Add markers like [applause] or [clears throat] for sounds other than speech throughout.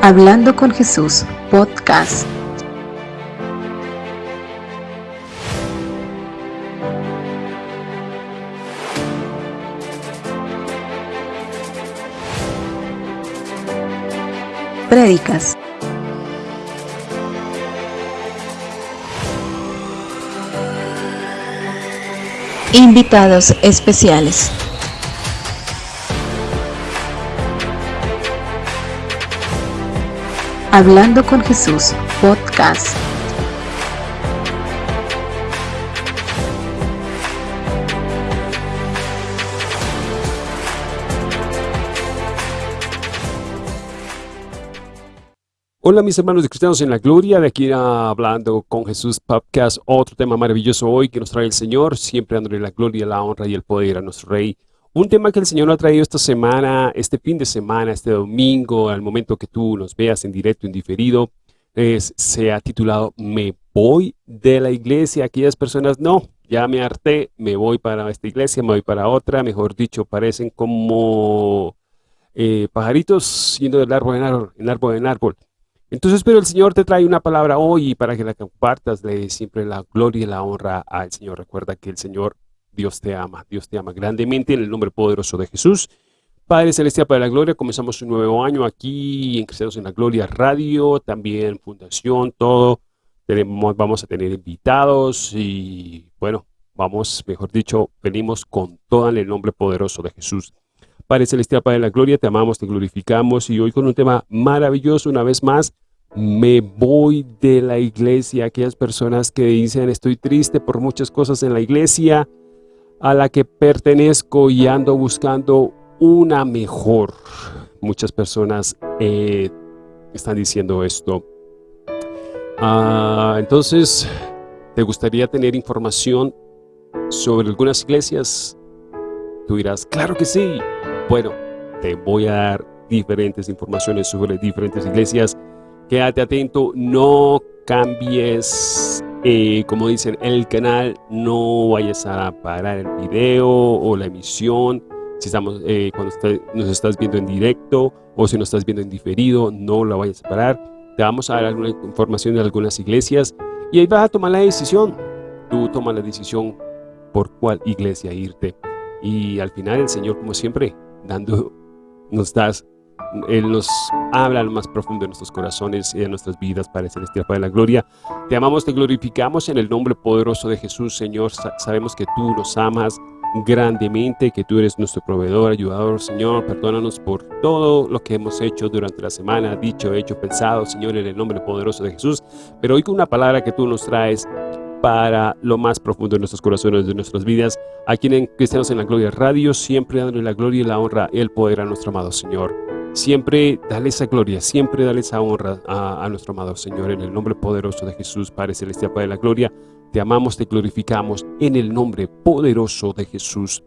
Hablando con Jesús, podcast. Prédicas. Invitados especiales. Hablando con Jesús, podcast. Hola mis hermanos de Cristianos en la Gloria, de aquí a Hablando con Jesús Podcast, otro tema maravilloso hoy que nos trae el Señor, siempre dándole la gloria, la honra y el poder a nuestro Rey. Un tema que el Señor ha traído esta semana, este fin de semana, este domingo, al momento que tú nos veas en directo, en diferido, es, se ha titulado Me voy de la iglesia. Aquellas personas, no, ya me harté, me voy para esta iglesia, me voy para otra, mejor dicho, parecen como eh, pajaritos yendo del árbol en árbol, en árbol en árbol. Entonces, pero el Señor te trae una palabra hoy para que la compartas, le siempre la gloria y la honra al Señor. Recuerda que el Señor, Dios te ama, Dios te ama grandemente en el nombre poderoso de Jesús. Padre Celestial, Padre de la Gloria, comenzamos un nuevo año aquí en Cristianos en la Gloria Radio, también Fundación, todo. Tenemos, vamos a tener invitados y bueno, vamos, mejor dicho, venimos con todo en el nombre poderoso de Jesús. Padre Celestial, Padre de la Gloria, te amamos, te glorificamos y hoy con un tema maravilloso una vez más, me voy de la iglesia, aquellas personas que dicen estoy triste por muchas cosas en la iglesia a la que pertenezco y ando buscando una mejor. Muchas personas eh, están diciendo esto. Ah, entonces, ¿te gustaría tener información sobre algunas iglesias? Tú dirás, claro que sí. Bueno, te voy a dar diferentes informaciones sobre diferentes iglesias. Quédate atento, no cambies, eh, como dicen, el canal, no vayas a parar el video o la emisión. Si estamos, eh, cuando nos estás viendo en directo o si nos estás viendo en diferido, no la vayas a parar. Te vamos a dar alguna información de algunas iglesias y ahí vas a tomar la decisión. Tú tomas la decisión por cuál iglesia irte. Y al final el Señor, como siempre, dando, nos das, Él nos habla lo más profundo de nuestros corazones y de nuestras vidas, Padre Celestial, Padre de la Gloria. Te amamos, te glorificamos en el nombre poderoso de Jesús, Señor. sabemos que tú nos amas grandemente, que tú eres nuestro proveedor, ayudador, Señor. Perdónanos por todo lo que hemos hecho durante la semana, dicho, hecho, pensado, Señor, en el nombre poderoso de Jesús. Pero hoy con una palabra que tú nos traes, para lo más profundo de nuestros corazones, de nuestras vidas. Aquí en Cristianos en la Gloria Radio, siempre dándole la gloria y la honra y el poder a nuestro amado Señor. Siempre dale esa gloria, siempre dale esa honra a, nuestro amado Señor en el nombre poderoso de Jesús, Padre Celestial, Padre de la Gloria. Te amamos, te glorificamos en el nombre poderoso de Jesús.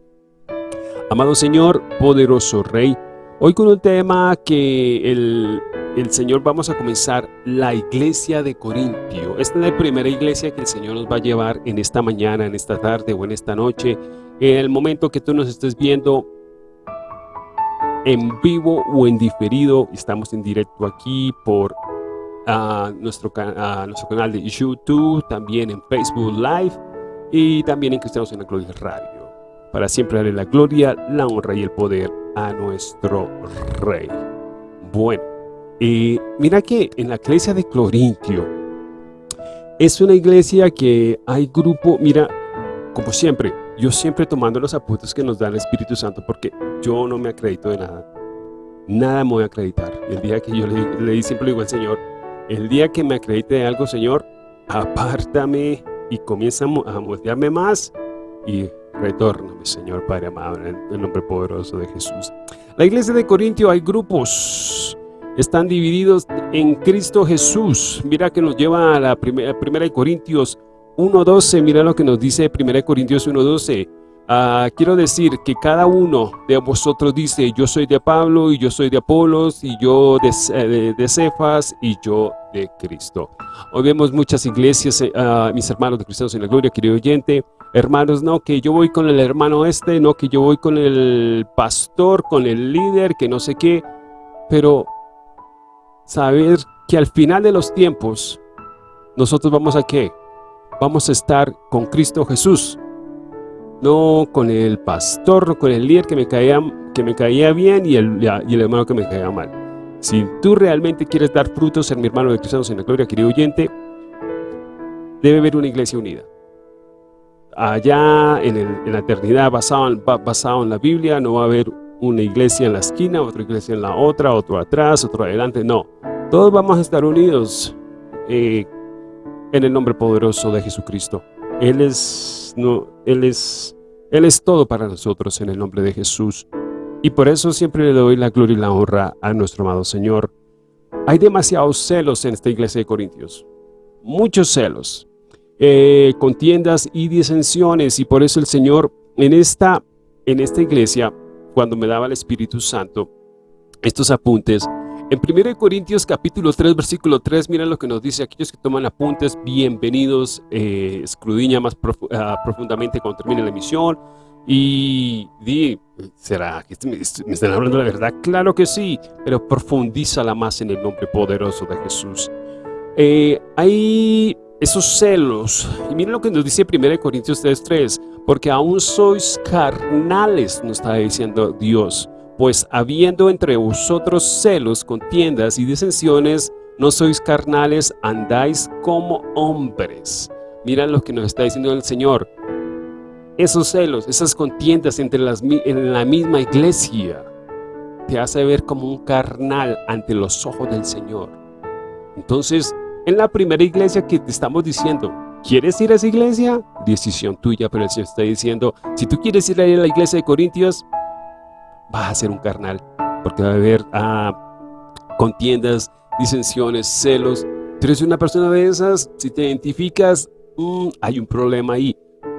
Amado Señor, poderoso Rey, hoy con un tema que el, el Señor vamos a comenzar la iglesia de Corintio. Esta es la primera iglesia que el Señor nos va a llevar en esta mañana, en esta tarde o en esta noche. En el momento que tú nos estés viendo en vivo o en diferido, estamos en directo aquí por nuestro, nuestro canal de YouTube, también en Facebook Live y también en Cristianos en la Gloria Radio. Para siempre darle la gloria, la honra y el poder a nuestro Rey. Bueno. Y mira que en la iglesia de Corintio es una iglesia que hay grupo, mira, como siempre, yo siempre tomando los apuntes que nos da el Espíritu Santo porque yo no me acredito de nada. Nada me voy a acreditar. El día que yo le, le siempre le digo al Señor, el día que me acredite de algo, Señor, apártame y comienza a moldearme más y retórname, Señor Padre amado, en el nombre poderoso de Jesús. La iglesia de Corintio hay grupos están divididos en Cristo Jesús. Mira que nos lleva a la primera, primera de Corintios 1.12, mira lo que nos dice primera de Corintios 1.12. Ah, quiero decir que cada uno de vosotros dice, yo soy de Pablo, y yo soy de Apolos, y yo de, de, Cefas, y yo de Cristo. Hoy vemos muchas iglesias, eh, ah, mis hermanos de Cristianos en la Gloria, querido oyente, hermanos, no, que yo voy con el hermano este, no, que yo voy con el pastor, con el líder, que no sé qué, pero saber que al final de los tiempos, nosotros vamos a qué? Vamos a estar con Cristo Jesús. No con el pastor, no con el líder que me caía, que me caía bien y el, y el hermano que me caía mal. Si tú realmente quieres dar frutos en mi hermano de Cristianos en la Gloria, querido oyente, debe haber una iglesia unida. Allá en, la eternidad, basado en, basado en la Biblia, no va a haber una iglesia en la esquina, otra iglesia en la otra, otro atrás, otro adelante, no. Todos vamos a estar unidos eh, en el nombre poderoso de Jesucristo. Él es, no, Él, es, Él es todo para nosotros en el nombre de Jesús. Y por eso siempre le doy la gloria y la honra a nuestro amado Señor. Hay demasiados celos en esta iglesia de Corintios. Muchos celos. Eh, contiendas y disensiones. Y por eso el Señor en esta, en esta iglesia, cuando me daba el Espíritu Santo, estos apuntes, en 1 Corintios capítulo 3, versículo 3, miren lo que nos dice, aquellos que toman apuntes, bienvenidos, eh, escrudiña más ah, profundamente cuando termine la emisión, y di, ¿será que me, están hablando la verdad? Claro que sí, pero profundízala más en el nombre poderoso de Jesús. Eh, hay esos celos, y miren lo que nos dice 1 Corintios 3.3, porque aún sois carnales, nos está diciendo Dios, pues habiendo entre vosotros celos, contiendas y disensiones, no sois carnales, andáis como hombres. Miren lo que nos está diciendo el Señor, esos celos, esas contiendas entre las, en la misma iglesia, te hace ver como un carnal ante los ojos del Señor. Entonces, en la primera iglesia que te estamos diciendo, ¿quieres ir a esa iglesia? Decisión tuya, pero el Señor está diciendo, si tú quieres ir a la iglesia de Corintios, vas a ser un carnal, porque va a haber ah, contiendas, disensiones, celos. Tú eres una persona de esas, si te identificas, mm, hay un problema ahí.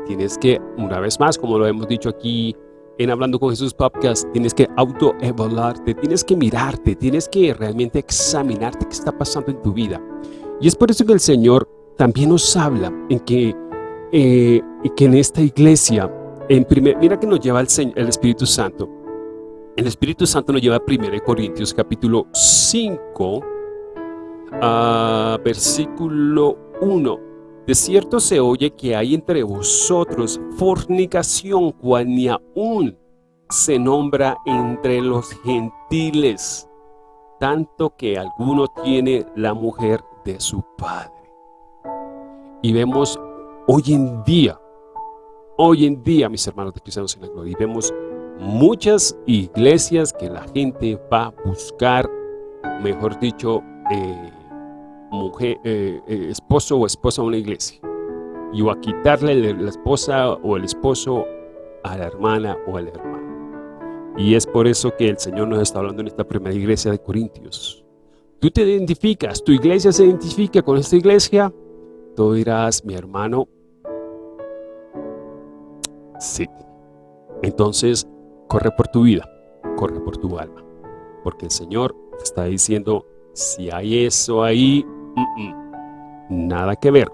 Tienes que, una vez más, como lo hemos dicho aquí en Hablando con Jesús Podcast, tienes que autoevaluarte, tienes que mirarte, tienes que realmente examinarte qué está pasando en tu vida. Y es por eso que el Señor también nos habla en que, eh, en esta iglesia, mira que nos lleva el Espíritu Santo. El Espíritu Santo nos lleva a 1 Corintios capítulo 5, a versículo 1 de cierto se oye que hay entre vosotros fornicación, cual ni aún se nombra entre los gentiles, tanto que alguno tiene la mujer de su padre. Y vemos hoy en día, hoy en día, mis hermanos de cristianos en la gloria, y vemos muchas iglesias que la gente va a buscar, mejor dicho, eh, mujer, eh, eh, esposo o esposa a una iglesia y o a quitarle la esposa o el esposo a la hermana o al hermano. Y es por eso que el Señor nos está hablando en esta primera iglesia de Corintios. Tú te identificas, tu iglesia se identifica con esta iglesia, tú dirás, mi hermano, sí. Entonces, corre por tu vida, corre por tu alma, porque el Señor te está diciendo, si hay eso ahí, nada que ver.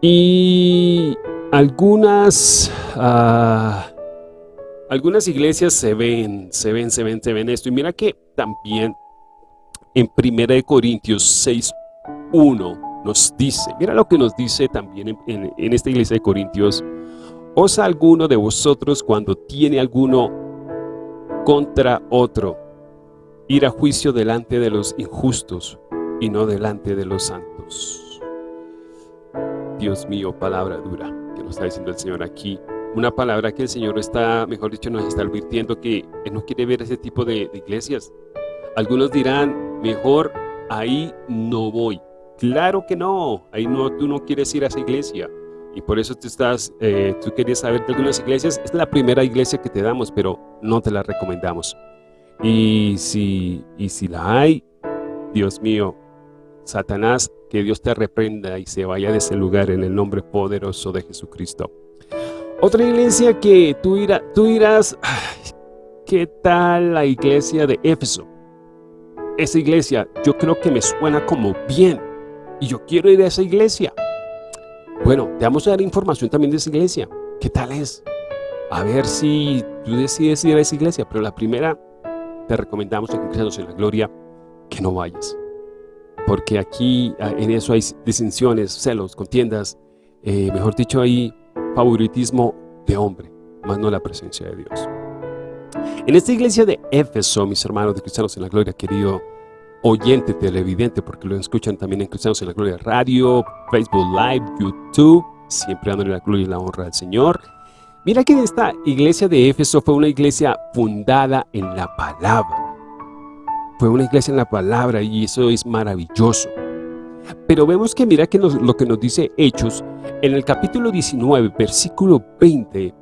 Y algunas, ah, algunas iglesias se ven, se ven, se ven, se ven esto. Y mira que también en 1 Corintios 6, 1 nos dice, mira lo que nos dice también en, en esta iglesia de Corintios, ¿Osa alguno de vosotros cuando tiene alguno contra otro ir a juicio delante de los injustos y no delante de los santos. Dios mío, palabra dura que nos está diciendo el Señor aquí. Una palabra que el Señor está, mejor dicho, nos está advirtiendo que Él no quiere ver ese tipo de, iglesias. Algunos dirán, mejor ahí no voy. Claro que no, ahí no, tú no quieres ir a esa iglesia. Y por eso tú, estás, eh, tú querías saber de algunas iglesias. Es la primera iglesia que te damos, pero no te la recomendamos. Y si, y si la hay, Dios mío, Satanás, que Dios te reprenda y se vaya de ese lugar en el nombre poderoso de Jesucristo. Otra iglesia que tú, tú dirás, ¿qué tal la iglesia de Éfeso? Esa iglesia, yo creo que me suena como bien y yo quiero ir a esa iglesia. Bueno, te vamos a dar información también de esa iglesia. ¿Qué tal es? A ver si tú decides ir a esa iglesia, pero la primera te recomendamos en Cristianos en la Gloria que no vayas porque aquí ah, en eso hay disensiones, celos, contiendas, eh, mejor dicho, hay favoritismo de hombre, más no la presencia de Dios. En esta iglesia de Éfeso, mis hermanos de Cristianos en la Gloria, querido oyente, televidente, porque lo escuchan también en Cristianos en la Gloria Radio, Facebook Live, YouTube, siempre dándole la gloria y la honra al Señor. Mira que esta iglesia de Éfeso fue una iglesia fundada en la palabra. Fue una iglesia en la palabra y eso es maravilloso. Pero vemos que mira que lo que nos dice Hechos, en el capítulo 19, versículo 20,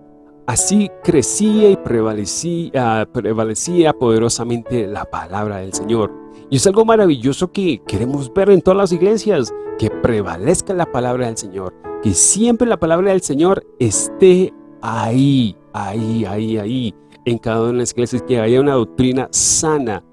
así crecía y prevalecía, prevalecía poderosamente la palabra del Señor. Y es algo maravilloso que queremos ver en todas las iglesias, que prevalezca la palabra del Señor, que siempre la palabra del Señor esté ahí, ahí, ahí, ahí, en cada una de las iglesias, que haya una doctrina sana,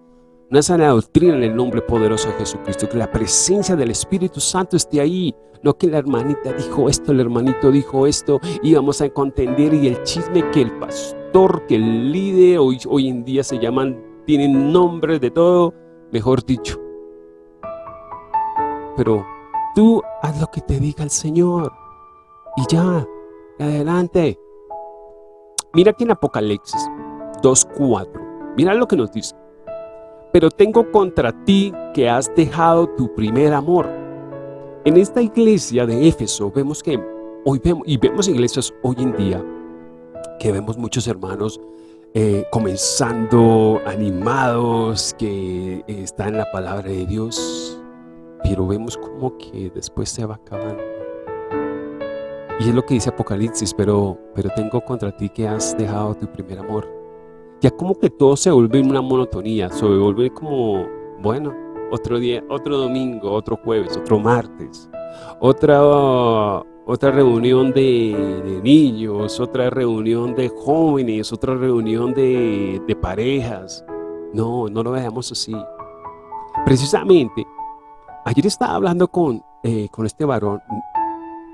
una sana doctrina en el nombre poderoso de Jesucristo, que la presencia del Espíritu Santo esté ahí, no que la hermanita dijo esto, el hermanito dijo esto, y vamos a contender y el chisme que el pastor, que el líder, hoy, hoy en día se llaman, tienen nombres de todo, mejor dicho. Pero tú haz lo que te diga el Señor, y ya, adelante. Mira aquí en Apocalipsis 2.4, mira lo que nos dice pero tengo contra ti que has dejado tu primer amor. En esta iglesia de Éfeso vemos que hoy vemos, y vemos iglesias hoy en día, que vemos muchos hermanos eh, comenzando animados, que eh, están en la palabra de Dios, pero vemos como que después se va acabando. Y es lo que dice Apocalipsis, pero, pero tengo contra ti que has dejado tu primer amor ya como que todo se vuelve una monotonía, se vuelve como, bueno, otro día, otro domingo, otro jueves, otro martes, otra, otra reunión de, niños, otra reunión de jóvenes, otra reunión de, parejas. No, no lo veamos así. Precisamente, ayer estaba hablando con, eh, con este varón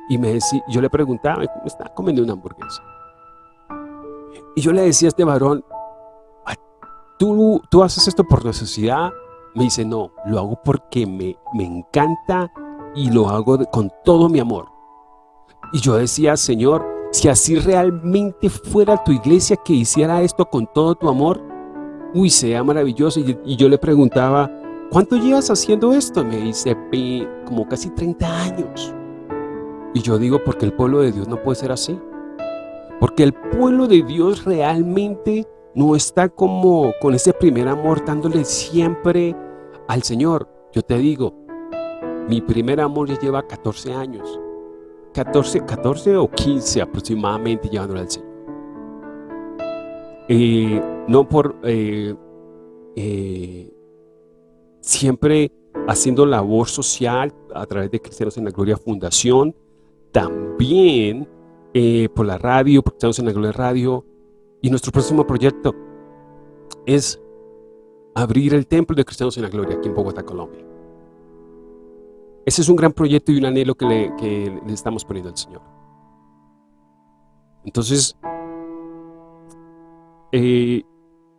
y me decía, yo le preguntaba, ¿cómo está comiendo una hamburguesa? Y yo le decía a este varón, ¿Tú, ¿tú haces esto por necesidad? Me dice, no, lo hago porque me, me encanta y lo hago con todo mi amor. Y yo decía, Señor, si así realmente fuera tu iglesia que hiciera esto con todo tu amor, uy, sea maravilloso. Y, yo le preguntaba, ¿cuánto llevas haciendo esto? Me dice, como casi 30 años. Y yo digo, porque el pueblo de Dios no puede ser así. Porque el pueblo de Dios realmente no está como con ese primer amor dándole siempre al Señor. Yo te digo, mi primer amor ya lleva 14 años. 14, 14 o 15 aproximadamente llevándole al Señor. Eh, no por eh, eh, siempre haciendo labor social a través de Cristianos en la Gloria Fundación, también por la radio, por Cristianos en la Gloria Radio, y nuestro próximo proyecto es abrir el Templo de Cristianos en la Gloria aquí en Bogotá, Colombia. Ese es un gran proyecto y un anhelo que le, estamos poniendo al Señor. Entonces, eh,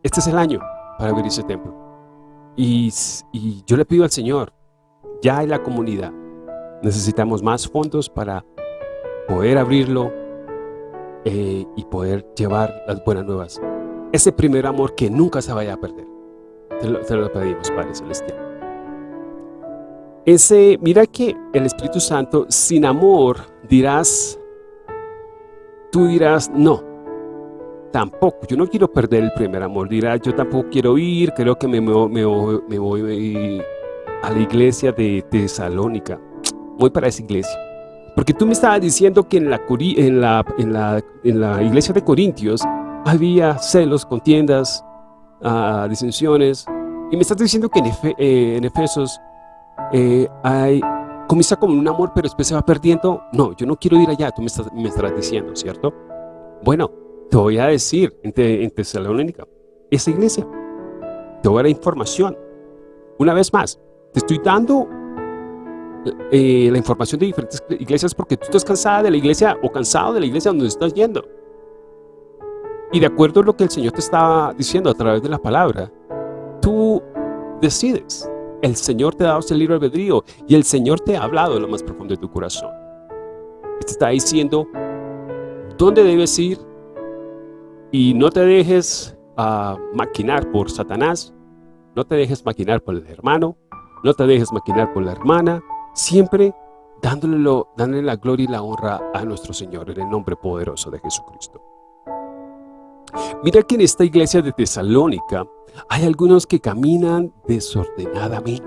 este es el año para abrir ese templo. Y, yo le pido al Señor, ya en la comunidad, necesitamos más fondos para poder abrirlo, eh, y poder llevar las buenas nuevas. Ese primer amor que nunca se vaya a perder. Te lo, pedimos, Padre Celestial. Ese, mira que el Espíritu Santo, sin amor, dirás, tú dirás, no, tampoco, yo no quiero perder el primer amor, dirás, yo tampoco quiero ir, creo que me, me, me voy a la iglesia de Tesalónica, voy para esa iglesia. Porque tú me estabas diciendo que en la, en en la, iglesia de Corintios había celos, contiendas, uh, disensiones. Y me estás diciendo que en, eh, en Efesos eh, hay, comienza como un amor, pero después se va perdiendo. No, yo no quiero ir allá, tú me, estás, me estarás diciendo, ¿cierto? Bueno, te voy a decir en, en Tesalónica, esa iglesia, te voy a dar información. Una vez más, te estoy dando eh, la información de diferentes iglesias porque tú estás cansada de la iglesia o cansado de la iglesia donde estás yendo. Y de acuerdo a lo que el Señor te estaba diciendo a través de la palabra, tú decides. El Señor te ha dado ese libre albedrío y el Señor te ha hablado en lo más profundo de tu corazón. Te está diciendo dónde debes ir y no te dejes uh, maquinar por Satanás, no te dejes maquinar por el hermano, no te dejes maquinar por la hermana, siempre dándole, dándole la gloria y la honra a nuestro Señor en el nombre poderoso de Jesucristo. Mira que en esta iglesia de Tesalónica hay algunos que caminan desordenadamente.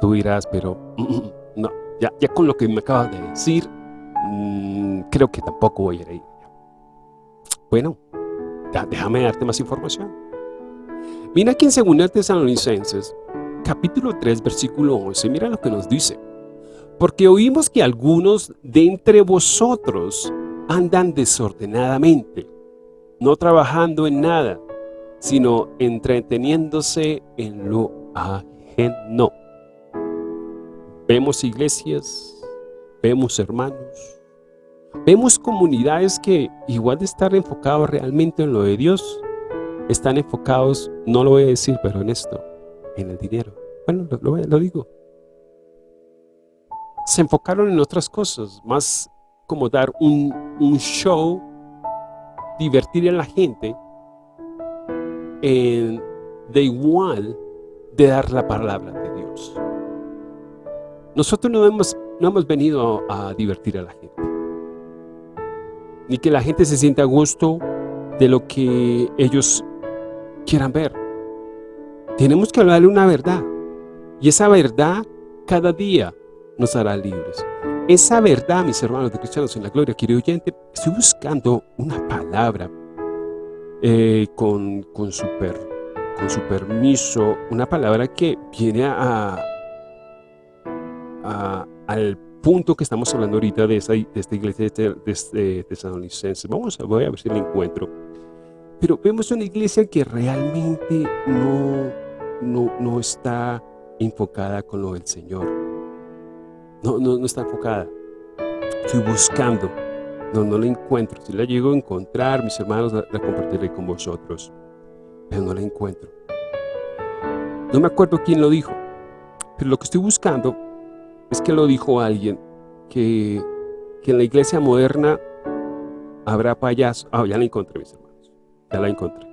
Tú dirás, pero mm, mm, no, ya, ya con lo que me acabas de decir, mmm, creo que tampoco voy a ir ahí. Bueno, déjame darte más información. Mira aquí en 2 Tesalonicenses, capítulo 3, versículo 11, mira lo que nos dice. Porque oímos que algunos de entre vosotros andan desordenadamente, no trabajando en nada, sino entreteniéndose en lo ajeno. Vemos iglesias, vemos hermanos, vemos comunidades que igual de estar enfocados realmente en lo de Dios, están enfocados, no lo voy a decir, pero en esto, en el dinero. Bueno, lo, lo digo. Se enfocaron en otras cosas, más como dar un, un show, divertir a la gente, de igual de dar la palabra de Dios. Nosotros no hemos, no hemos venido a, divertir a la gente. Ni que la gente se sienta a gusto de lo que ellos quieran ver. Tenemos que hablarle una verdad. Y esa verdad cada día nos hará libres. Esa verdad, mis hermanos de Cristianos en la Gloria, querido oyente, estoy buscando una palabra eh, con, con, su con su permiso, una palabra que viene a, al punto que estamos hablando ahorita de, esta, iglesia de, de, Vamos voy a ver si la encuentro. Pero vemos una iglesia que realmente no, no, no está enfocada con lo del Señor. No, no, no está enfocada. Estoy buscando no, no la encuentro. Si la llego a encontrar, mis hermanos, la, compartiré con vosotros. Pero no la encuentro. No me acuerdo quién lo dijo. Pero lo que estoy buscando es que lo dijo alguien que, que en la iglesia moderna habrá payasos. Ah, ya la encontré, mis hermanos. Ya la encontré.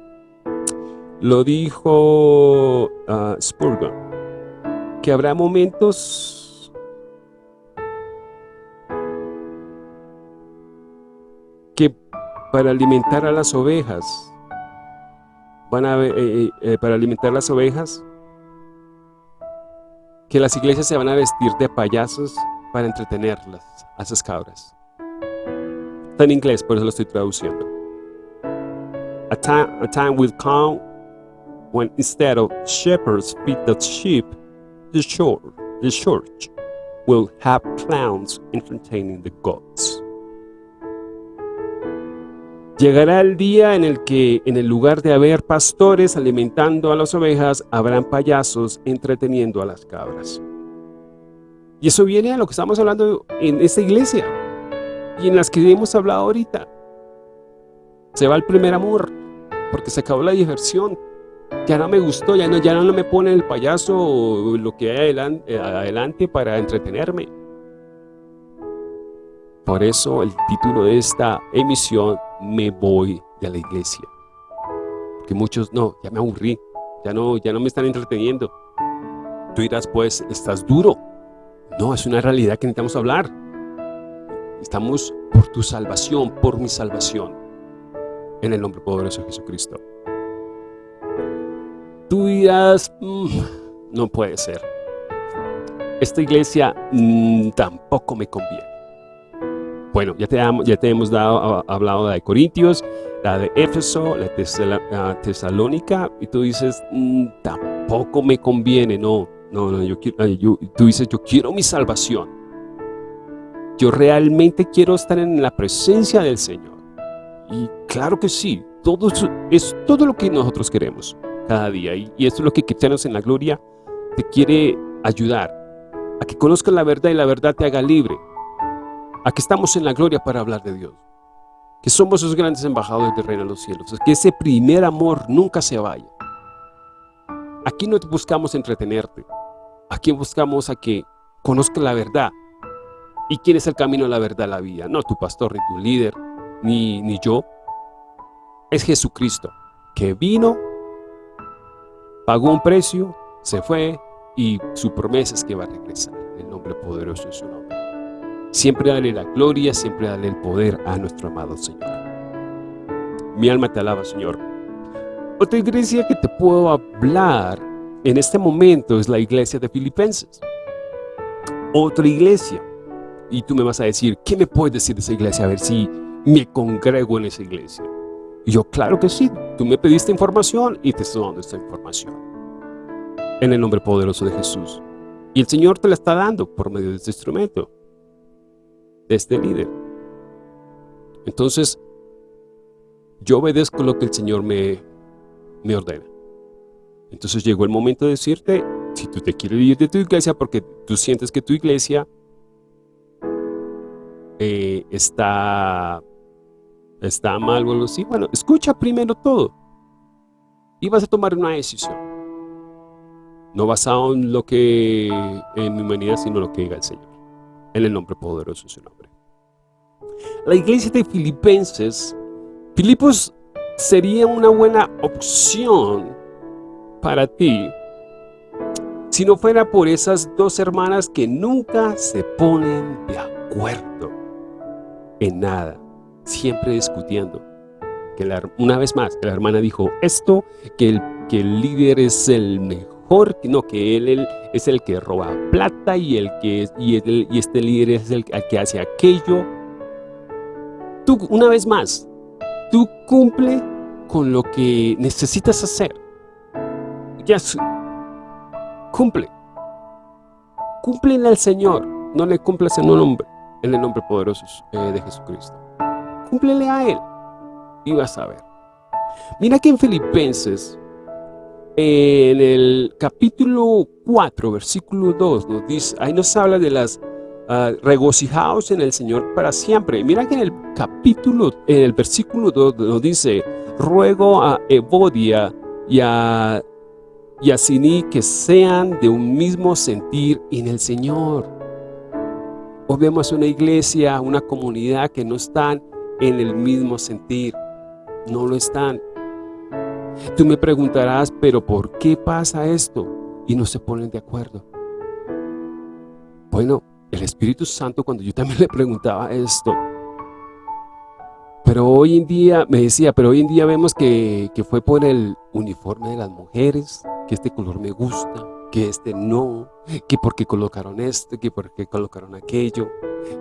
Lo dijo uh, Spurgeon, que habrá momentos para alimentar a las ovejas, van a, eh, eh, eh, para alimentar las ovejas, que las iglesias se van a vestir de payasos para entretenerlas, a esas cabras. Está en inglés, por eso lo estoy traduciendo. A time, a time will come when instead of shepherds feed the sheep, the church, the church will have clowns entertaining the gods. Llegará el día en el que, en el lugar de haber pastores alimentando a las ovejas, habrán payasos entreteniendo a las cabras. Y eso viene a lo que estamos hablando en esta iglesia y en las que hemos hablado ahorita. Se va el primer amor, porque se acabó la diversión. Ya no me gustó, ya no, ya no me pone el payaso o lo que hay adelante para entretenerme. Por eso el título de esta emisión, Me voy de la iglesia. Porque muchos, no, ya me aburrí, ya no, ya no me están entreteniendo. Tú dirás, pues, estás duro. No, es una realidad que necesitamos hablar. Estamos por tu salvación, por mi salvación. En el nombre poderoso de Jesucristo. Tú dirás, mm, no puede ser. Esta iglesia mm, tampoco me conviene. Bueno, ya te, ya te hemos dado, hablado de Corintios, la de Éfeso, la de Tesalónica, y tú dices, mm, tampoco me conviene, no, no, no, yo, yo, tú dices, yo quiero mi salvación. Yo realmente quiero estar en la presencia del Señor. Y claro que sí, todo es todo lo que nosotros queremos cada día. Y, y esto es lo que Cristianos en la Gloria te quiere ayudar, a que conozcas la verdad y la verdad te haga libre. Aquí estamos en la gloria para hablar de Dios. Que somos esos grandes embajadores del reino de los cielos. Que ese primer amor nunca se vaya. Aquí no buscamos entretenerte. Aquí buscamos a que conozca la verdad. ¿Y quién es el camino a la verdad, la vida? No tu pastor, ni tu líder, ni, ni yo. Es Jesucristo, que vino, pagó un precio, se fue, y su promesa es que va a regresar. El nombre poderoso de su nombre. Siempre dale la gloria, siempre dale el poder a nuestro amado Señor. Mi alma te alaba, Señor. Otra iglesia que te puedo hablar en este momento es la iglesia de Filipenses. Otra iglesia. Y tú me vas a decir, ¿qué me puedes decir de esa iglesia? A ver si me congrego en esa iglesia. Yo, claro que sí. Tú me pediste información y te estoy dando esta información. En el nombre poderoso de Jesús. Y el Señor te la está dando por medio de este instrumento. Este líder. Entonces, yo obedezco lo que el Señor me, me ordena. Entonces llegó el momento de decirte, si tú te quieres ir de tu iglesia porque tú sientes que tu iglesia eh, está, está mal o algo así, bueno, escucha primero todo y vas a tomar una decisión. No basado en lo que, en mi humanidad, sino lo que diga el Señor. En el nombre poderoso de su nombre. La iglesia de Filipenses, Filipos sería una buena opción para ti si no fuera por esas dos hermanas que nunca se ponen de acuerdo en nada, siempre discutiendo. Que una vez más, la hermana dijo esto, que el, que el líder es el mejor, no, que él, es el que roba plata y, el que, y, y este líder es el que hace aquello. Tú, una vez más, tú cumple con lo que necesitas hacer. Ya cumple. Cúmplele al Señor. No le cumplas en un nombre, en el nombre poderoso eh, de Jesucristo. Cúmplele a Él. Y vas a ver. Mira que en Filipenses, en el capítulo 4, versículo 2, nos dice, ahí nos habla de las uh, regocijados en el Señor para siempre. Mira que en el capítulo, en el versículo 2 nos dice, ruego a Evodia y a, y a que sean de un mismo sentir en el Señor. Hoy vemos una iglesia, una comunidad que no están en el mismo sentir. No lo están. Tú me preguntarás, pero ¿por qué pasa esto? Y no se ponen de acuerdo. Bueno, el Espíritu Santo, cuando yo también [laughs] le preguntaba esto, pero hoy en día, me decía, pero hoy en día vemos que, que fue por el uniforme de las mujeres, que este color me gusta, que este no, que porque colocaron este, que porque colocaron aquello,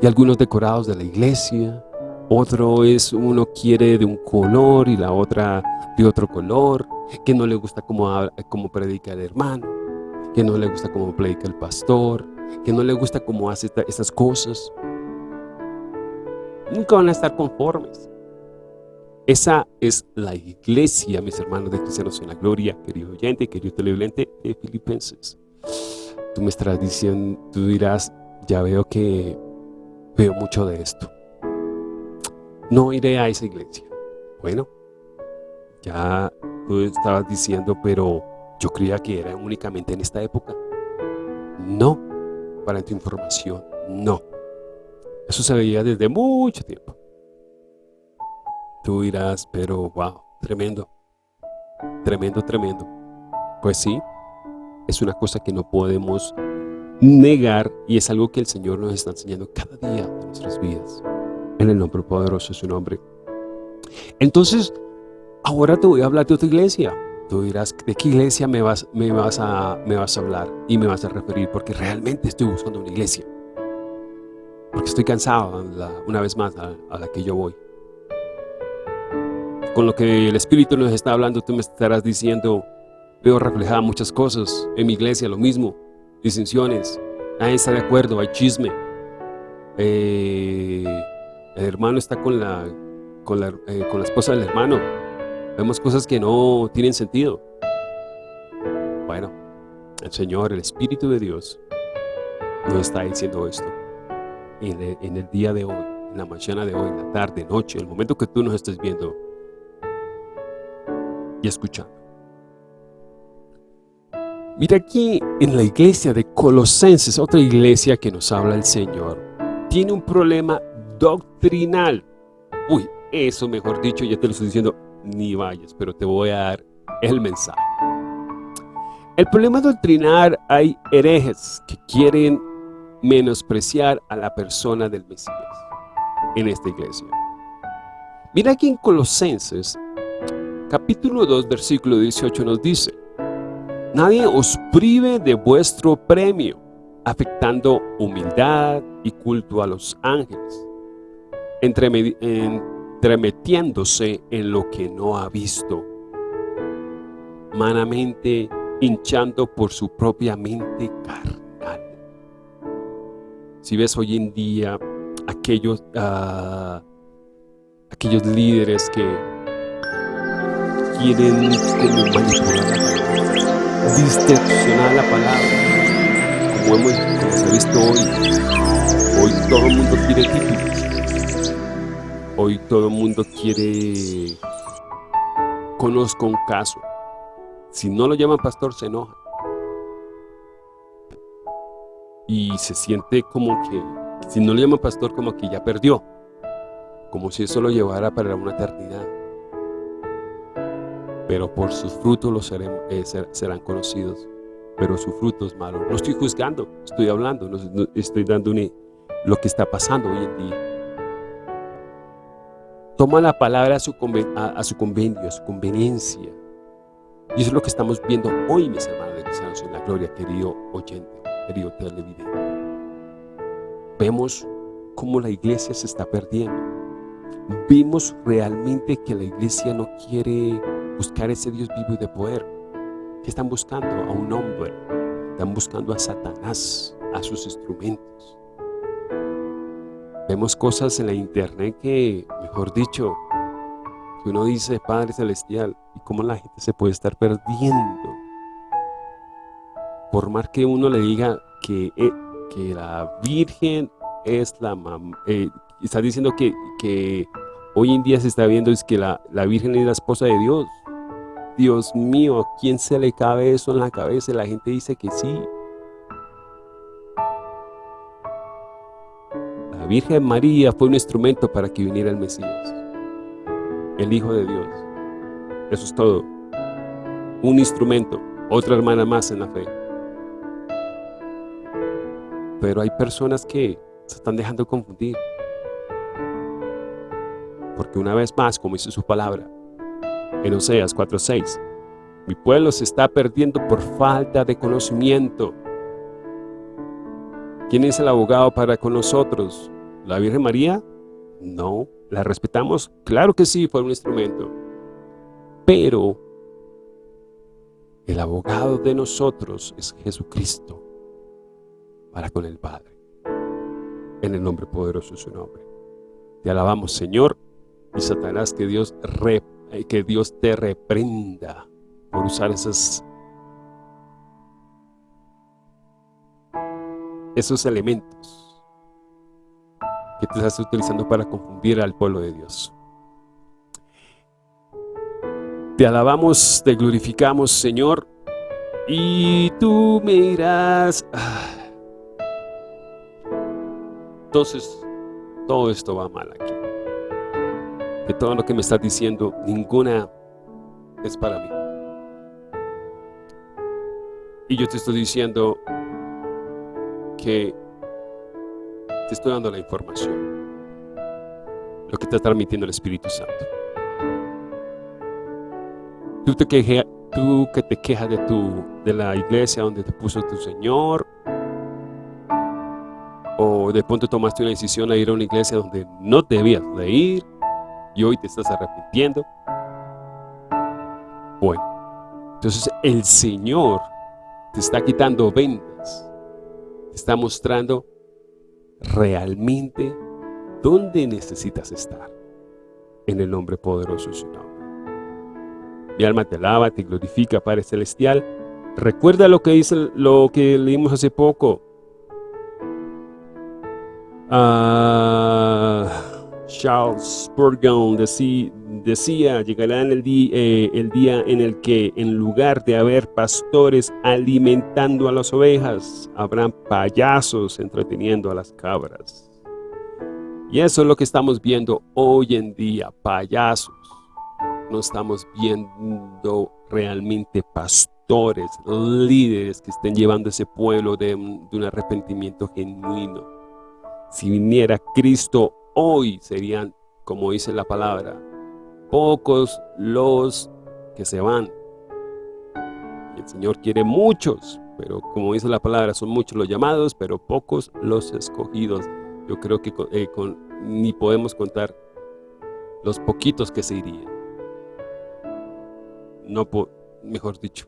y algunos decorados de la iglesia, otro es, uno quiere de un color y la otra de otro color, que no le gusta como, como predica el hermano, que no le gusta como predica el pastor, que no le gusta cómo hace estas cosas. Nunca van a estar conformes. Esa es la iglesia, mis hermanos de Cristianos en la Gloria, querido oyente, querido televidente de Filipenses. Tú me estarás diciendo, tú dirás, ya veo que veo mucho de esto. No iré a esa iglesia. Bueno, ya tú estabas diciendo, pero yo creía que era únicamente en esta época. No, para tu información, no. Eso se veía desde mucho tiempo. Tú dirás, pero wow, tremendo, tremendo, tremendo. Pues sí, es una cosa que no podemos negar y es algo que el Señor nos está enseñando cada día de nuestras vidas. En el nombre poderoso de su nombre. Entonces, ahora te voy a hablar de otra iglesia. Tú dirás, ¿de qué iglesia me vas, me vas, a, me vas a hablar y me vas a referir? Porque realmente estoy buscando una iglesia. Porque estoy cansado, una vez más, a la que yo voy con lo que el Espíritu nos está hablando, tú me estarás diciendo, veo reflejada muchas cosas en mi iglesia, lo mismo, disensiones, nadie está de acuerdo, hay chisme, eh, el hermano está con la, con la, eh, con la esposa del hermano, vemos cosas que no tienen sentido. Bueno, el Señor, el Espíritu de Dios, nos está diciendo esto en el, en el día de hoy, en la mañana de hoy, en la tarde, noche, el momento que tú nos estés viendo, y escuchando. Mira aquí en la iglesia de Colosenses, otra iglesia que nos habla el Señor, tiene un problema doctrinal. Uy, eso mejor dicho, ya te lo estoy diciendo, ni vayas, pero te voy a dar el mensaje. El problema doctrinal hay herejes que quieren menospreciar a la persona del Mesías en esta iglesia. Mira aquí en Colosenses, capítulo 2, versículo 18 nos dice, Nadie os prive de vuestro premio, afectando humildad y culto a los ángeles, entremetiéndose en lo que no ha visto, manamente hinchando por su propia mente carnal. Si ves hoy en día aquellos, uh, aquellos líderes que quieren como manipular distorsionar la palabra, como hemos visto hoy. Hoy todo el mundo quiere títulos. Hoy todo el mundo quiere conozco un caso. Si no lo llaman pastor, se enoja. Y se siente como que, si no lo llaman pastor, como que ya perdió. Como si eso lo llevara para una eternidad. Pero por sus frutos los eh, serán conocidos. Pero su fruto es malo. No estoy juzgando, estoy hablando, estoy dando lo que está pasando hoy en día. Toma la palabra a su, convenio, a su conveniencia y eso es lo que estamos viendo hoy, mis hermanos de cristianos en la gloria, querido oyente, querido televidente. Vemos cómo la iglesia se está perdiendo. Vimos realmente que la iglesia no quiere buscar ese Dios vivo y de poder. que están buscando? A un hombre. Están buscando a Satanás, a sus instrumentos. Vemos cosas en la internet que, mejor dicho, que uno dice Padre Celestial y cómo la gente se puede estar perdiendo. Por más que uno le diga que, eh, que la Virgen es la mamá, eh, está diciendo que, que, hoy en día se está viendo es que la, la Virgen es la esposa de Dios. Dios mío, ¿a quién se le cabe eso en la cabeza? La gente dice que sí. La Virgen María fue un instrumento para que viniera el Mesías el Hijo de Dios. Eso es todo. Un instrumento, otra hermana más en la fe. Pero hay personas que se están dejando confundir. Porque una vez más, como dice su palabra, en Oseas 4.6, mi pueblo se está perdiendo por falta de conocimiento. ¿Quién es el abogado para con nosotros? ¿La Virgen María? No. ¿La respetamos? Claro que sí, fue un instrumento. Pero el abogado de nosotros es Jesucristo para con el Padre. En el nombre poderoso de su nombre. Te alabamos, Señor, y Satanás, que Dios, que Dios te reprenda por usar esas, esos elementos que te estás utilizando para confundir al pueblo de Dios. Te alabamos, te glorificamos, Señor, y tú me dirás, ah, entonces todo esto va mal aquí. Que todo lo que me estás diciendo, ninguna es para mí. Y yo te estoy diciendo que te estoy dando la información. Lo que te está transmitiendo el Espíritu Santo. Tú, te tú que te quejas de, tu, de la iglesia donde te puso tu Señor, o de pronto tomaste una decisión a ir a una iglesia donde no debías de ir, y hoy te estás arrepintiendo. Bueno, entonces el Señor te está quitando vendas, está mostrando realmente dónde necesitas estar. En el nombre poderoso de su nombre. Mi alma te alaba, te glorifica, Padre Celestial. Recuerda lo que dice, lo que leímos hace poco. Ah, Charles Spurgeon decía, llegará el, eh, el día en el que en lugar de haber pastores alimentando a las ovejas, habrán payasos entreteniendo a las cabras. Y eso es lo que estamos viendo hoy en día, payasos. No estamos viendo realmente pastores, líderes que estén llevando a ese pueblo de, de un arrepentimiento genuino. Si viniera Cristo hoy serían, como dice la palabra, pocos los que se van. El Señor quiere muchos, pero como dice la palabra, son muchos los llamados, pero pocos los escogidos. Yo creo que eh, con, ni podemos contar los poquitos que se irían. No, mejor dicho,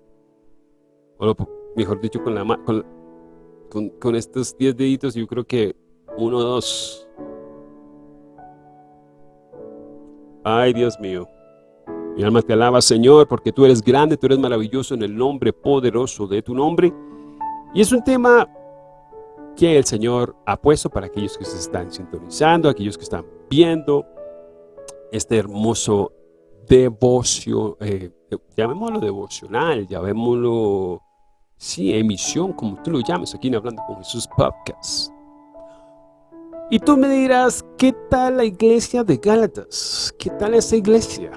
mejor dicho, con, la, con, con, estos 10 deditos, yo creo que uno o dos. Ay, Dios mío. Mi alma te alaba, Señor, porque tú eres grande, tú eres maravilloso en el nombre poderoso de tu nombre. Y es un tema que el Señor ha puesto para aquellos que se están sintonizando, aquellos que están viendo este hermoso devocio, eh, llamémoslo devocional, llamémoslo, sí, emisión, como tú lo llames, aquí en Hablando con Jesús Podcast. Y tú me dirás, ¿qué tal la iglesia de Gálatas? ¿Qué tal esa iglesia?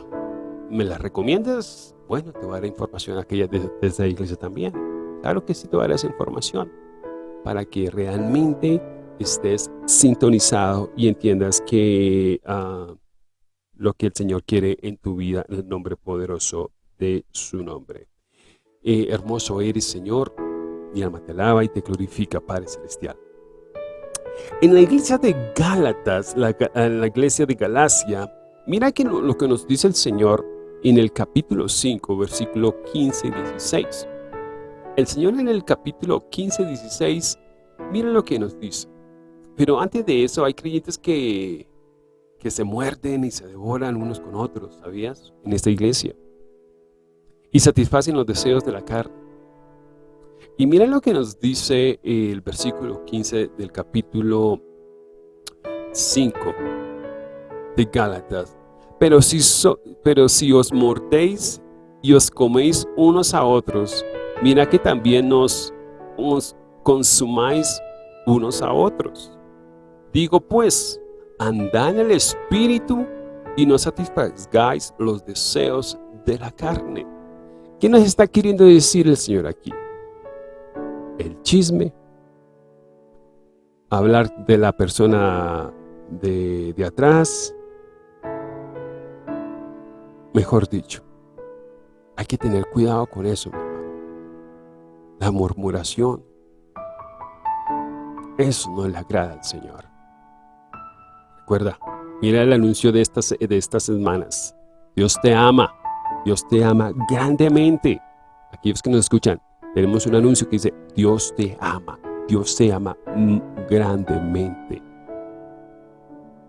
¿Me la recomiendas? Bueno, te voy a dar información aquella de, esa iglesia también. Claro que sí te voy a dar esa información para que realmente estés sintonizado y entiendas que uh, lo que el Señor quiere en tu vida en el nombre poderoso de su nombre. Eh, hermoso eres, Señor, mi alma te alaba y te glorifica, Padre Celestial. En la iglesia de Gálatas, la, iglesia de Galacia, mira que lo, que nos dice el Señor en el capítulo 5, versículo 15 y 16. El Señor en el capítulo 15, 16, miren lo que nos dice. Pero antes de eso hay creyentes que, que se muerden y se devoran unos con otros, ¿sabías? En esta iglesia. Y satisfacen los deseos de la carne. Y miren lo que nos dice el versículo 15 del capítulo 5 de Gálatas. Pero si, pero si os mordéis y os coméis unos a otros, mira que también nos, consumáis unos a otros. Digo pues, andad en el Espíritu y no satisfagáis los deseos de la carne. ¿Qué nos está queriendo decir el Señor aquí? El chisme, hablar de la persona de, de atrás, mejor dicho, hay que tener cuidado con eso, la murmuración. Eso no le agrada al Señor. Recuerda, mira el anuncio de estas, de estas semanas. Dios te ama. Dios te ama grandemente. Aquellos que nos escuchan, tenemos un anuncio que dice, Dios te ama. Dios te ama grandemente.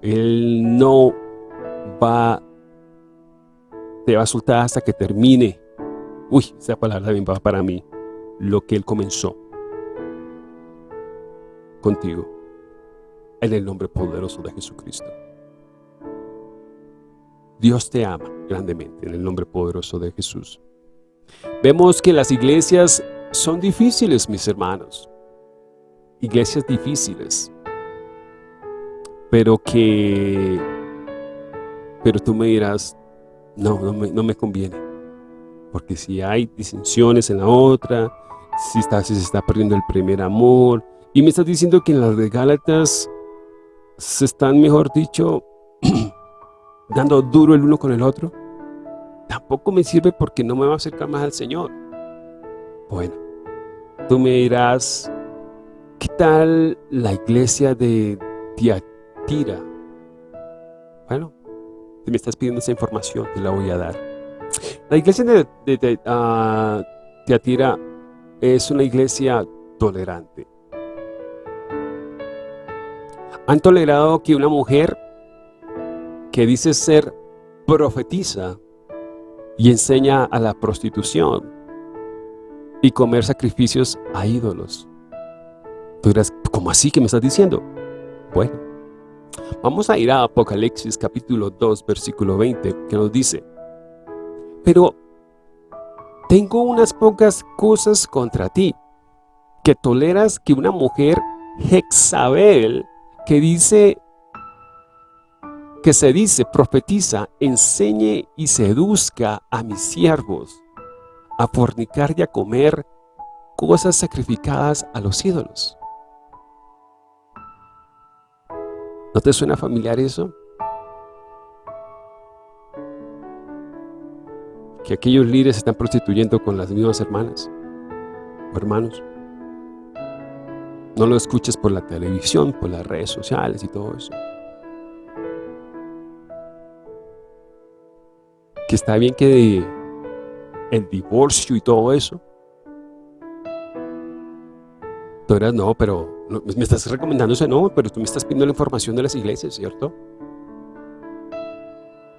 Él no va, te va a soltar hasta que termine. Uy, esa palabra también va para mí lo que Él comenzó contigo en el nombre poderoso de Jesucristo. Dios te ama grandemente en el nombre poderoso de Jesús. Vemos que las iglesias son difíciles, mis hermanos. Iglesias difíciles. Pero que... Pero tú me dirás, no, no me, no me conviene. Porque si hay disensiones en la otra, si, está, si se está perdiendo el primer amor. Y me estás diciendo que en las de se están, mejor dicho, [clears throat] dando duro el uno con el otro. Tampoco me sirve porque no me va a acercar más al Señor. Bueno, tú me dirás, ¿qué tal la iglesia de Tiatira? Bueno, si me estás pidiendo esa información, te la voy a dar. La iglesia de, ah, Tiatira es una iglesia tolerante. Han tolerado que una mujer que dice ser profetiza y enseña a la prostitución y comer sacrificios a ídolos. Tú dirás, ¿cómo así que me estás diciendo? Bueno, Vamos a ir a Apocalipsis capítulo 2, versículo 20, que nos dice, Pero tengo unas pocas cosas contra ti, que toleras que una mujer Jezabel, que dice, que se dice, profetiza, enseñe y seduzca a mis siervos a fornicar y a comer cosas sacrificadas a los ídolos. ¿No te suena familiar eso? Que aquellos líderes se están prostituyendo con las mismas hermanas o hermanos. No lo escuches por la televisión, por las redes sociales y todo eso. Que está bien que el divorcio y todo eso. Tú eras, no, pero me estás recomendando ese no, pero tú me estás pidiendo la información de las iglesias, ¿cierto?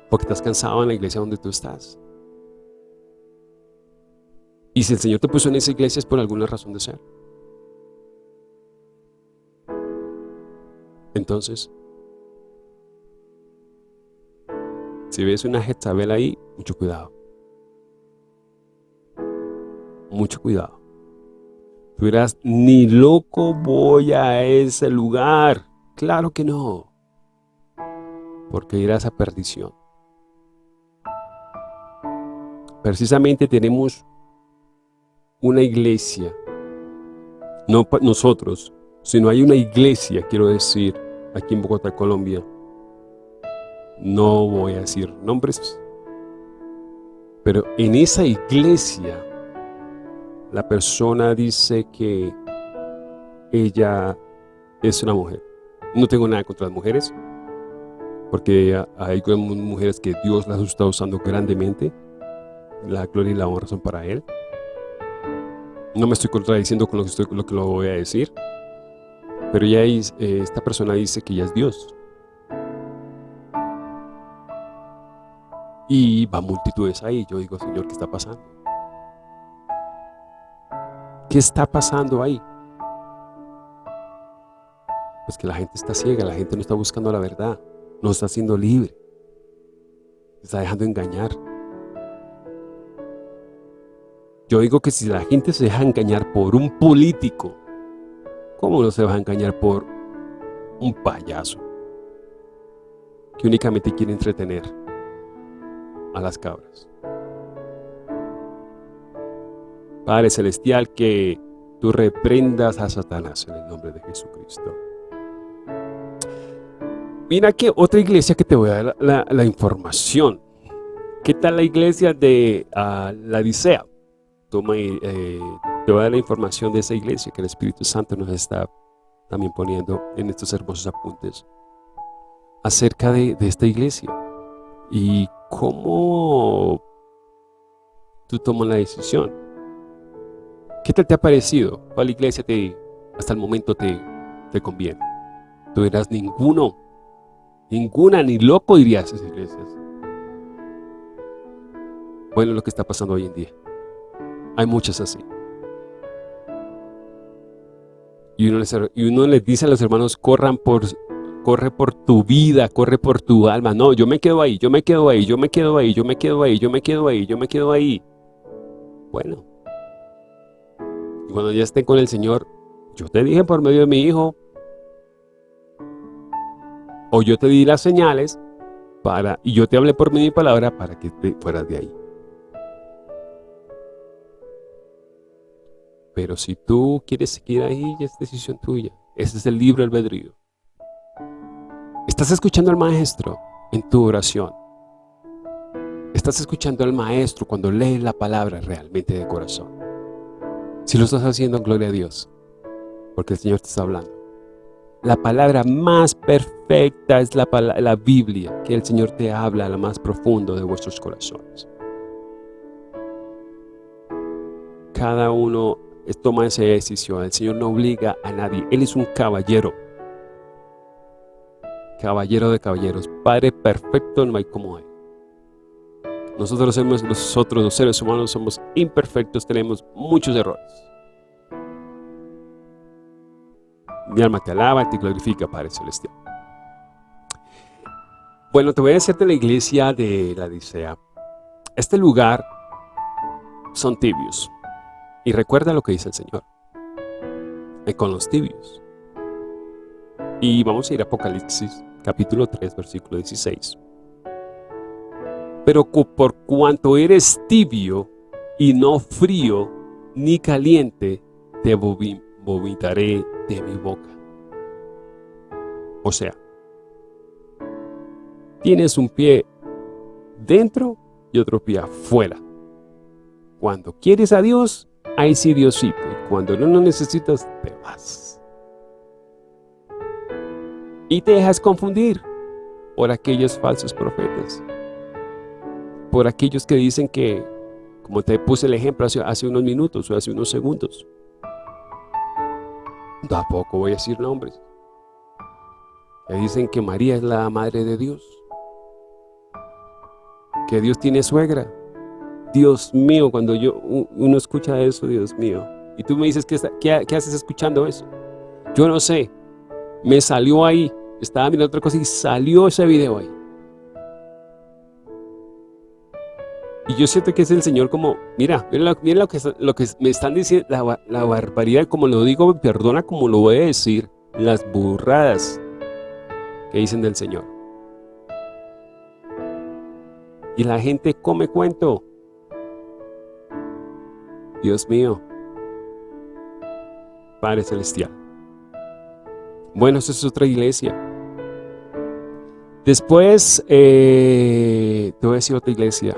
Porque estás cansado en la iglesia donde tú estás. Y si el Señor te puso en esa iglesia es por alguna razón de ser. Entonces, si ves una Jezabel ahí, mucho cuidado. Mucho cuidado. Tú dirás, ni loco voy a ese lugar. Claro que no. Porque irás a perdición. Precisamente tenemos una iglesia, no nosotros, sino hay una iglesia, quiero decir, aquí en Bogotá, Colombia. No voy a decir nombres, pero en esa iglesia la persona dice que ella es una mujer. No tengo nada contra las mujeres, porque hay mujeres que Dios las está usando grandemente. La gloria y la honra son para Él. No me estoy contradiciendo con lo que, lo, voy a decir. Pero ya eh, esta persona dice que ya es Dios. Y va multitudes ahí. Yo digo, Señor, ¿qué está pasando? ¿Qué está pasando ahí? Pues que la gente está ciega, la gente no está buscando la verdad, no está siendo libre, se está dejando engañar. Yo digo que si la gente se deja engañar por un político, ¿Cómo no se va a engañar por un payaso que únicamente quiere entretener a las cabras? Padre Celestial, que tú reprendas a Satanás en el nombre de Jesucristo. Mira que otra iglesia que te voy a dar la, información. ¿Qué tal la iglesia de uh, la Dicea? Toma eh, te voy a dar la información de esa iglesia que el Espíritu Santo nos está también poniendo en estos hermosos apuntes acerca de, esta iglesia y cómo tú tomas la decisión. ¿Qué tal te ha parecido? ¿Cuál iglesia te, hasta el momento te, te conviene? Tú dirás, ninguno, ninguna, ni loco dirías esas iglesias. Bueno, lo que está pasando hoy en día. Hay muchas así. Y uno, les, y uno les dice a los hermanos, corran por, corre por tu vida, corre por tu alma. No, yo me quedo ahí, yo me quedo ahí, yo me quedo ahí, yo me quedo ahí, yo me quedo ahí, yo me quedo ahí. Bueno. Y cuando ya estén con el Señor, yo te dije por medio de mi hijo, o yo te di las señales, para, y yo te hablé por mi palabra para que te fueras de ahí. Pero si tú quieres seguir ahí, es decisión tuya. Ese es el libro albedrío. Estás escuchando al maestro en tu oración. Estás escuchando al maestro cuando lees la palabra realmente de corazón. Si lo estás haciendo, gloria a Dios. Porque el Señor te está hablando. La palabra más perfecta es la, Biblia, que el Señor te habla a lo más profundo de vuestros corazones. Cada uno toma esa decisión. El Señor no obliga a nadie. Él es un caballero. Caballero de caballeros. Padre perfecto, no hay como Él. Nosotros, somos, nosotros los seres humanos somos imperfectos, tenemos muchos errores. Mi alma te alaba y te glorifica, Padre Celestial. Bueno, te voy a decir de la iglesia de la Odisea. Este lugar son tibios. Y recuerda lo que dice el Señor. Y con los tibios. Y vamos a ir a Apocalipsis, capítulo 3, versículo 16. Pero por cuanto eres tibio y no frío ni caliente, te vomitaré de mi boca. O sea, tienes un pie dentro y otro pie afuera. Cuando quieres a Dios, ahí sí Diosito. Y cuando no lo necesitas, te vas. Y te dejas confundir por aquellos falsos profetas. Por aquellos que dicen que, como te puse el ejemplo hace, unos minutos o hace unos segundos, tampoco voy a decir nombres, que dicen que María es la madre de Dios, que Dios tiene suegra. Dios mío, cuando yo uno escucha eso, Dios mío, y tú me dices, ¿qué, qué, haces escuchando eso? Yo no sé, me salió ahí, estaba mirando otra cosa y salió ese video ahí. Y yo siento que es el Señor como, mira, mira, lo, que, me están diciendo, la, barbaridad, como lo digo, perdona como lo voy a decir, las burradas que dicen del Señor. Y la gente come cuento. Dios mío. Padre Celestial. Bueno, esa es otra iglesia. Después, eh, te voy a decir otra iglesia.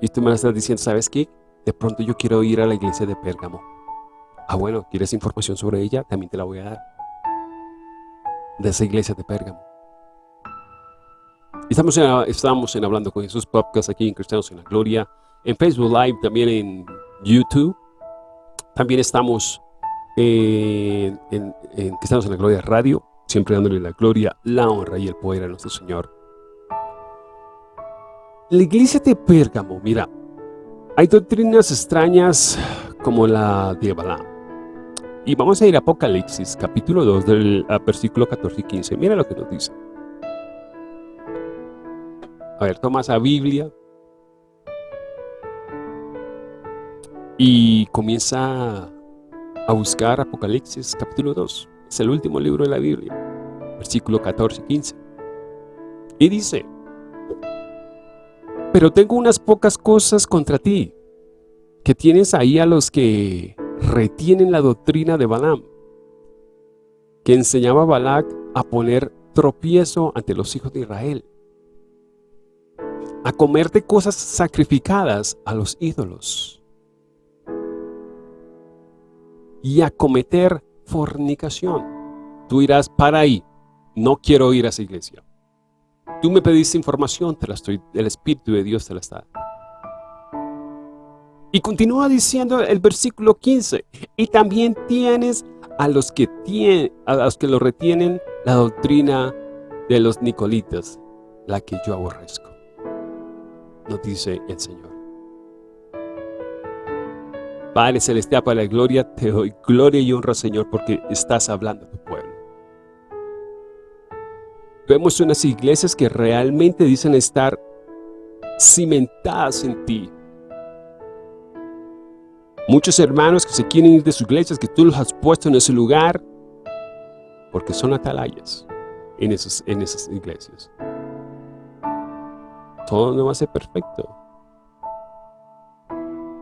Y tú me estás diciendo, ¿sabes qué? De pronto yo quiero ir a la iglesia de Pérgamo. Ah, bueno, ¿quieres información sobre ella? También te la voy a dar. De esa iglesia de Pérgamo. Estamos en, estamos en Hablando con Jesús Podcast aquí en Cristianos en la Gloria. En Facebook Live, también en YouTube. También estamos en, en, en Cristianos en la Gloria Radio. Siempre dándole la gloria, la honra y el poder a nuestro Señor. La iglesia de Pérgamo, mira, hay doctrinas extrañas como la de Balaam. Y vamos a ir a Apocalipsis, capítulo 2, del versículo 14 y 15. Mira lo que nos dice. A ver, toma esa Biblia y comienza a buscar Apocalipsis, capítulo 2. Es el último libro de la Biblia, versículo 14 y 15. Y dice, pero tengo unas pocas cosas contra ti, que tienes ahí a los que retienen la doctrina de Balaam, que enseñaba a Balac a poner tropiezo ante los hijos de Israel, a comerte cosas sacrificadas a los ídolos y a cometer fornicación. Tú irás para ahí, no quiero ir a esa iglesia. Tú me pediste información, te la estoy, el Espíritu de Dios te la está Y continúa diciendo el versículo 15, y también tienes a los que, tienen, a los que lo retienen la doctrina de los Nicolitas, la que yo aborrezco. Nos dice el Señor. Padre Celestial, para la gloria, te doy gloria y honra, Señor, porque estás hablando a tu pueblo. Vemos unas iglesias que realmente dicen estar cimentadas en ti. Muchos hermanos que se quieren ir de sus iglesias, que tú los has puesto en ese lugar, porque son atalayas en esas, en esas iglesias. Todo no va a ser perfecto.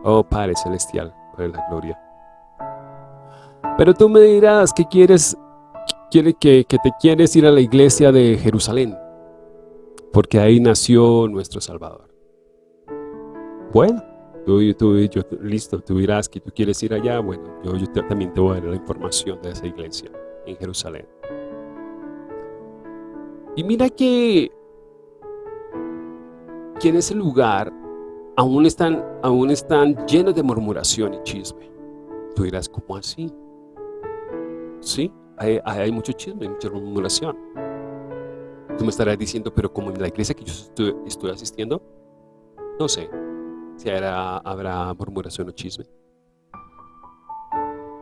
Oh Padre Celestial, por la gloria. Pero tú me dirás que quieres quiere que, te quieres ir a la iglesia de Jerusalén, porque ahí nació nuestro Salvador. Bueno, tú, tú, yo, listo, tú dirás que tú quieres ir allá, bueno, yo, yo también te voy a dar la información de esa iglesia en Jerusalén. Y mira que, que en ese lugar aún están, aún están llenos de murmuración y chisme. Tú dirás, ¿cómo así? ¿Sí? Hay, mucho chisme, mucha murmuración. Tú me estarás diciendo, pero como en la iglesia que yo estoy, asistiendo, no sé si habrá, murmuración o chisme.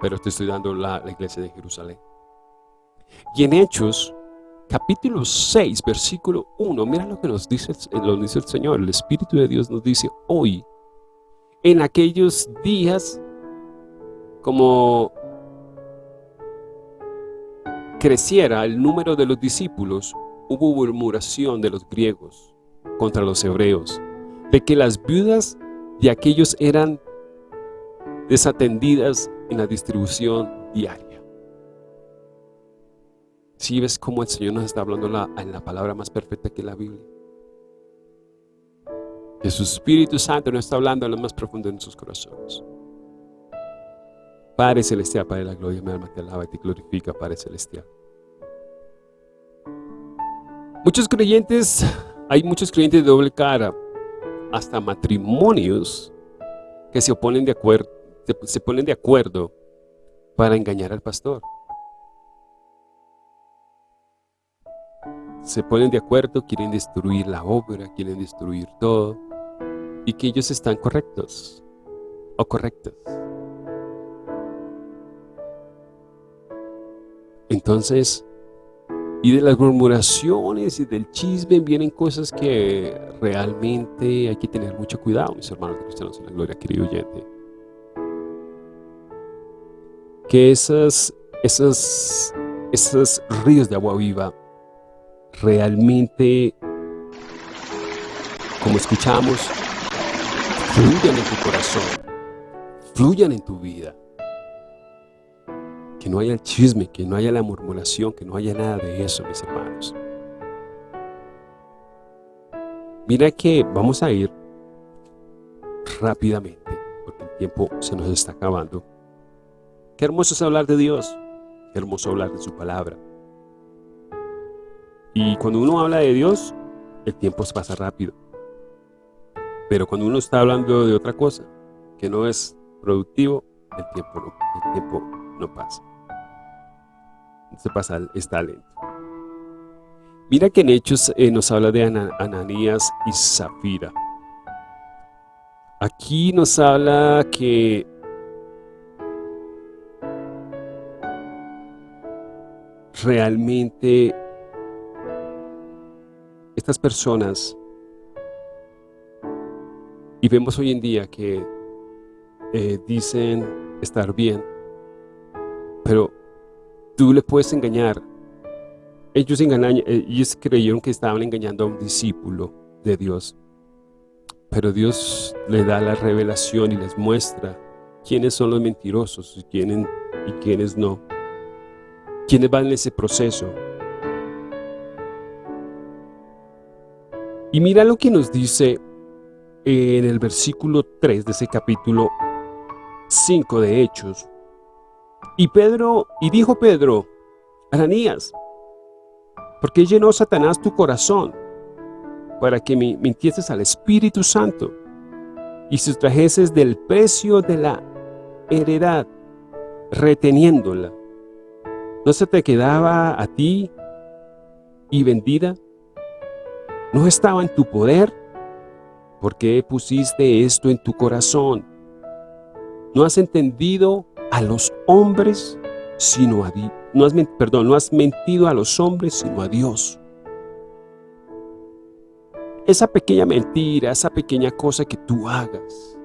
Pero te estoy dando la, la iglesia de Jerusalén. Y en Hechos, capítulo 6, versículo 1, mira lo que nos dice, lo dice el Señor, el Espíritu de Dios nos dice, hoy, en aquellos días, como creciera el número de los discípulos, hubo murmuración de los griegos contra los hebreos, de que las viudas de aquellos eran desatendidas en la distribución diaria. Si ves cómo el Señor nos está hablando en la palabra más perfecta que la Biblia. Que su Espíritu Santo nos está hablando en lo más profundo de sus corazones. Padre Celestial, Padre de la gloria, mi alma te alaba y te glorifica, Padre Celestial. Muchos creyentes, hay muchos creyentes de doble cara, hasta matrimonios que se oponen de acuerdo, se ponen de acuerdo para engañar al pastor. Se ponen de acuerdo, quieren destruir la obra, quieren destruir todo, y que ellos están correctos o correctas. Entonces, y de las murmuraciones y del chisme vienen cosas que realmente hay que tener mucho cuidado, mis hermanos cristianos en la gloria, querido oyente que esas, esas, esos ríos de agua viva realmente, como escuchamos, fluyan en tu corazón, fluyan en tu vida. Que no haya el chisme, que no haya la murmuración, que no haya nada de eso, mis hermanos. Mira que vamos a ir rápidamente, porque el tiempo se nos está acabando. Qué hermoso es hablar de Dios, qué hermoso hablar de su palabra. Y cuando uno habla de Dios, el tiempo se pasa rápido. Pero cuando uno está hablando de otra cosa, que no es productivo, el tiempo no, el tiempo no pasa. Se pasa, está lento. Mira que en Hechos eh, nos habla de Ananías y Zafira. Aquí nos habla que realmente estas personas, y vemos hoy en día que eh, dicen estar bien, pero tú le puedes engañar. Ellos, engañan, ellos creyeron que estaban engañando a un discípulo de Dios, pero Dios le da la revelación y les muestra quiénes son los mentirosos y quiénes, y quiénes no quienes van en ese proceso. Y mira lo que nos dice en el versículo 3 de ese capítulo 5 de Hechos. Y Pedro, y dijo Pedro, Ananías, ¿por qué llenó Satanás tu corazón para que mintieses al Espíritu Santo y sustrajeses del precio de la heredad, reteniéndola? ¿No se te quedaba a ti y vendida? ¿No estaba en tu poder? ¿Por qué pusiste esto en tu corazón? ¿No has entendido a los hombres sino a Dios? Perdón, no has mentido a los hombres sino a Dios. Esa pequeña mentira, esa pequeña cosa que tú hagas,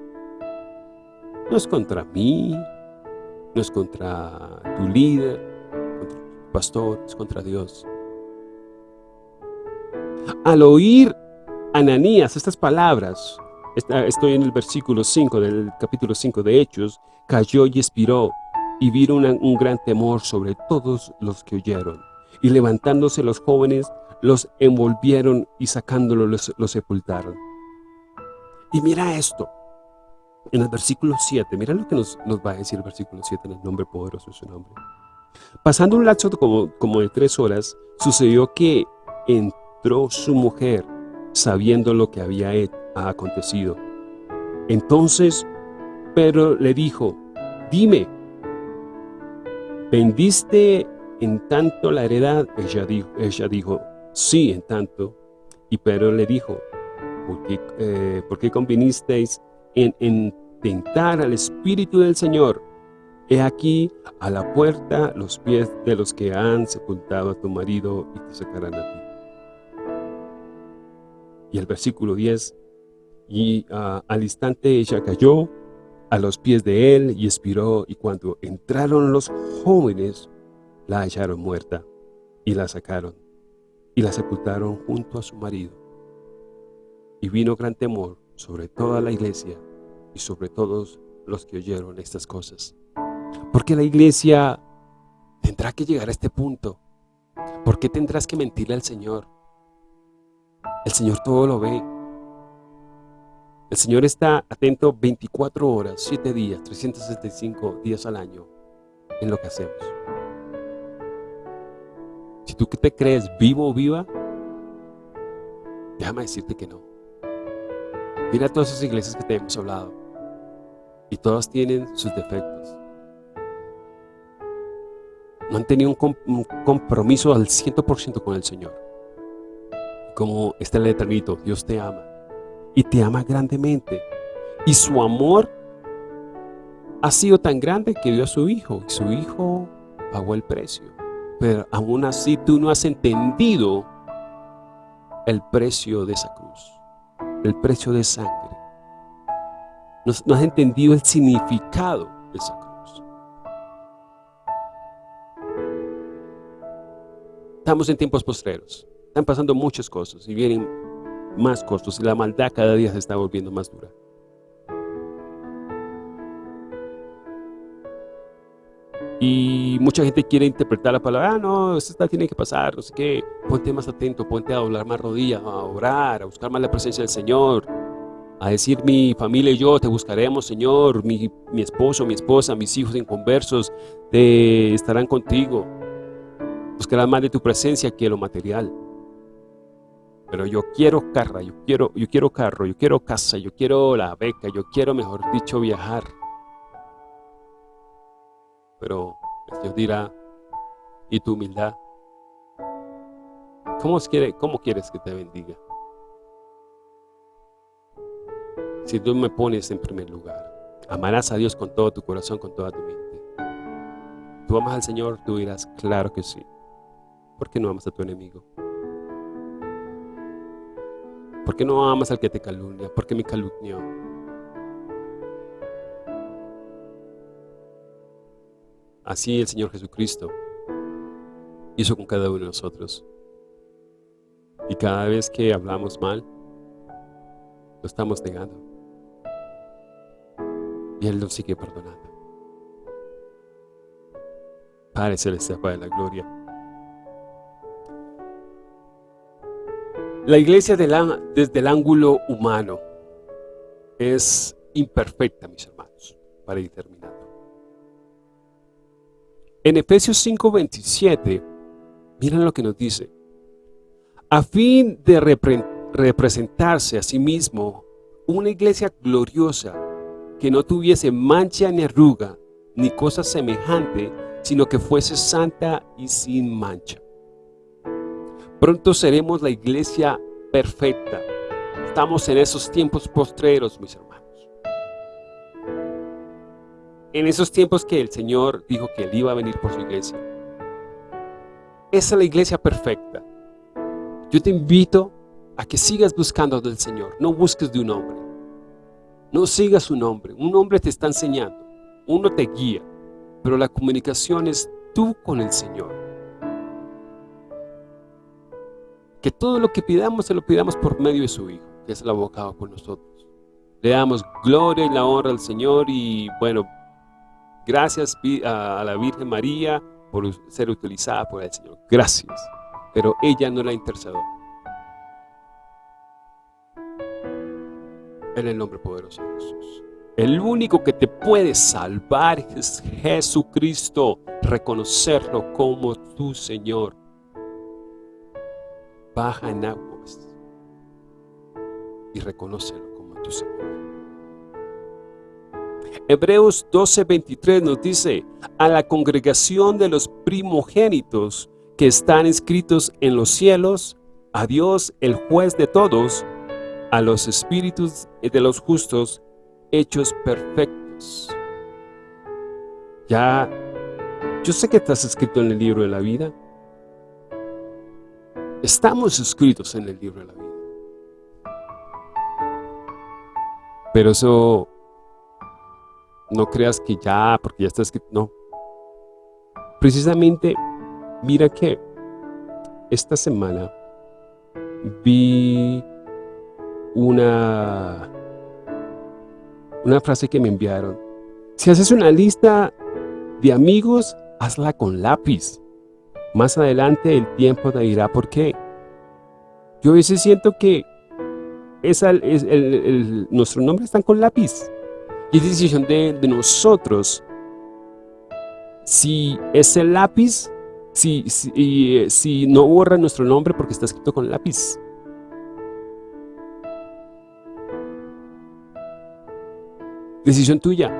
no es contra mí, no es contra tu líder, pastor, es contra Dios. Al oír Ananías estas palabras, estoy en el versículo 5 del capítulo 5 de Hechos, cayó y expiró, y vieron un gran temor sobre todos los que oyeron. Y levantándose los jóvenes, los envolvieron y sacándolo los, sepultaron. Y mira esto, en el versículo 7, mira lo que nos, nos va a decir el versículo 7 en el nombre poderoso de su nombre. Pasando un lapso como, como de tres horas, sucedió que entró su mujer sabiendo lo que había acontecido. Entonces Pedro le dijo, dime, ¿vendiste en tanto la heredad? Ella dijo, ella dijo sí, en tanto. Y Pedro le dijo, ¿por qué, eh, ¿por qué convinisteis en, en tentar al Espíritu del Señor? He aquí a la puerta los pies de los que han sepultado a tu marido y te sacarán a ti. Y el versículo 10, y uh, al instante ella cayó a los pies de él y expiró, y cuando entraron los jóvenes, la hallaron muerta, y la sacaron, y la sepultaron junto a su marido. Y vino gran temor sobre toda la iglesia y sobre todos los que oyeron estas cosas. Porque la iglesia tendrá que llegar a este punto. ¿Por qué tendrás que mentirle al Señor? El Señor todo lo ve. El Señor está atento 24 horas, 7 días, 365 días al año en lo que hacemos. Si tú te crees vivo o viva, déjame decirte que no. Mira todas esas iglesias que te hemos hablado. Y todas tienen sus defectos. No han tenido un, compromiso al 100% con el Señor. Como está el eternito, Dios te ama. Y te ama grandemente. Y su amor ha sido tan grande que dio a su Hijo. Y su Hijo pagó el precio. Pero aún así tú no has entendido el precio de esa cruz el precio de sangre. No, has entendido el significado de esa cruz. Estamos en tiempos postreros. Están pasando muchas cosas y vienen más costos y la maldad cada día se está volviendo más dura. Y mucha gente quiere interpretar la palabra, ah, no, esto tiene que pasar, no sé qué. Ponte más atento, ponte a doblar más rodillas, a orar, a buscar más la presencia del Señor. A decir, mi familia y yo te buscaremos, Señor. Mi, mi esposo, mi esposa, mis hijos inconversos te estarán contigo. Buscarán más de tu presencia que lo material. Pero yo quiero carro, yo quiero, yo quiero carro, yo quiero casa, yo quiero la beca, yo quiero, mejor dicho, viajar. Pero Dios dirá, ¿y tu humildad? ¿Cómo, quiere, ¿Cómo quieres que te bendiga? Si tú me pones en primer lugar, amarás a Dios con todo tu corazón, con toda tu mente. ¿Tú amas al Señor? Tú dirás, claro que sí. ¿Por qué no amas a tu enemigo? ¿Por qué no amas al que te calumnia? ¿Por qué me calumnió? Así el Señor Jesucristo hizo con cada uno de nosotros. Y cada vez que hablamos mal, lo estamos negando. Y Él nos sigue perdonando. Padre Celestial, Padre de la Gloria. La iglesia desde el ángulo humano es imperfecta, mis hermanos, para ir terminando. En Efesios 5:27, miren lo que nos dice. A fin de representarse a sí mismo una iglesia gloriosa, que no tuviese mancha ni arruga, ni cosa semejante, sino que fuese santa y sin mancha. Pronto seremos la iglesia perfecta. Estamos en esos tiempos postreros, mis hermanos en esos tiempos que el Señor dijo que Él iba a venir por su iglesia. Esa es la iglesia perfecta. Yo te invito a que sigas buscando del Señor, no busques de un hombre. No sigas un hombre, un hombre te está enseñando, uno te guía, pero la comunicación es tú con el Señor. Que todo lo que pidamos se lo pidamos por medio de su Hijo, que es el abogado por nosotros. Le damos gloria y la honra al Señor y bueno, Gracias a la Virgen María por ser utilizada por el Señor. Gracias. Pero ella no la intercedió. En el nombre poderoso de Jesús. El único que te puede salvar es Jesucristo. Reconocerlo como tu Señor. Baja en aguas y reconócelo como tu Señor. Hebreos 12:23 nos dice, a la congregación de los primogénitos que están escritos en los cielos, a Dios el juez de todos, a los espíritus de los justos hechos perfectos. Ya, yo sé que estás escrito en el libro de la vida. Estamos escritos en el libro de la vida. Pero eso, no creas que ya, porque ya está escrito, no. Precisamente, mira que esta semana vi una, una frase que me enviaron. Si haces una lista de amigos, hazla con lápiz. Más adelante el tiempo te dirá por qué. Yo a veces siento que es el, nuestro nombre está con lápiz. Y es decisión de, nosotros si ese lápiz, si, si, si no borra nuestro nombre porque está escrito con lápiz. Decisión tuya.